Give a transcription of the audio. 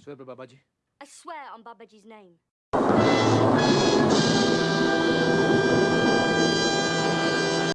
You swear by Babaji? I swear on Babaji's name.